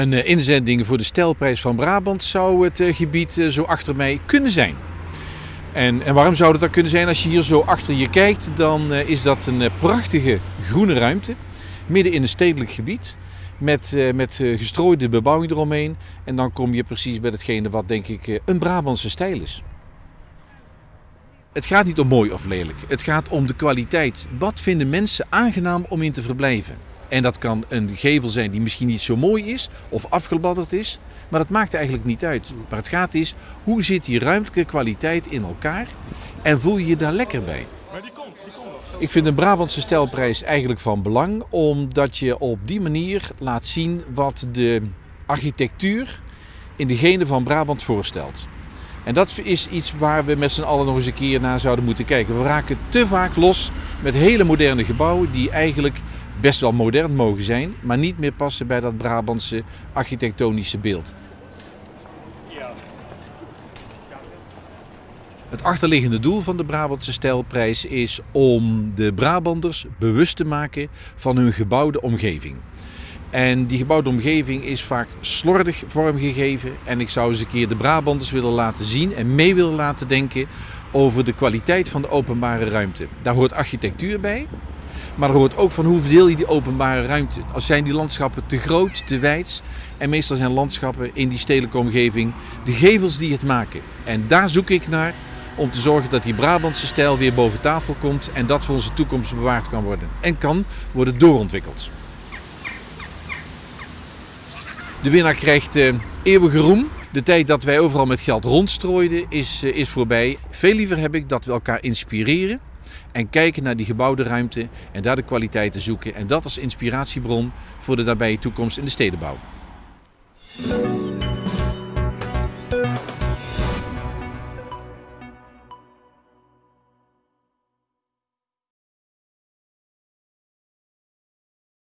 Een eh, inzending voor de stelprijs van Brabant zou het eh, gebied eh, zo achter mij kunnen zijn. En, en waarom zou dat dan kunnen zijn? Als je hier zo achter je kijkt, dan is dat een prachtige groene ruimte. Midden in een stedelijk gebied. Met, met gestrooide bebouwing eromheen. En dan kom je precies bij hetgene wat denk ik een Brabantse stijl is. Het gaat niet om mooi of lelijk. Het gaat om de kwaliteit. Wat vinden mensen aangenaam om in te verblijven? En dat kan een gevel zijn die misschien niet zo mooi is of afgebladderd is. Maar dat maakt eigenlijk niet uit. Maar het gaat is, hoe zit die ruimtelijke kwaliteit in elkaar en voel je je daar lekker bij? Maar die komt, die komt nog. Ik vind een Brabantse stijlprijs eigenlijk van belang, omdat je op die manier laat zien wat de architectuur in de genen van Brabant voorstelt. En dat is iets waar we met z'n allen nog eens een keer naar zouden moeten kijken. We raken te vaak los met hele moderne gebouwen die eigenlijk best wel modern mogen zijn, maar niet meer passen bij dat Brabantse architectonische beeld. Het achterliggende doel van de Brabantse Stijlprijs is om de Brabanders bewust te maken van hun gebouwde omgeving. En die gebouwde omgeving is vaak slordig vormgegeven. En ik zou eens een keer de Brabanders willen laten zien en mee willen laten denken over de kwaliteit van de openbare ruimte. Daar hoort architectuur bij, maar er hoort ook van hoe verdeel je die openbare ruimte. Als zijn die landschappen te groot, te wijd. En meestal zijn landschappen in die stedelijke omgeving de gevels die het maken. En daar zoek ik naar om te zorgen dat die Brabantse stijl weer boven tafel komt en dat voor onze toekomst bewaard kan worden. En kan worden doorontwikkeld. De winnaar krijgt uh, eeuwige roem. De tijd dat wij overal met geld rondstrooiden is, uh, is voorbij. Veel liever heb ik dat we elkaar inspireren en kijken naar die gebouwde ruimte en daar de kwaliteiten zoeken. En dat als inspiratiebron voor de nabije toekomst in de stedenbouw.